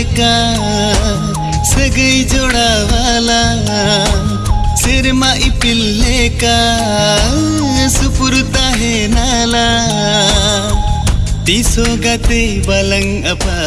बसेका सगै जोडावाला शेरमा इपिल्लेका सुपुर्ता हे नाला। तिसो गते बलङ अपा।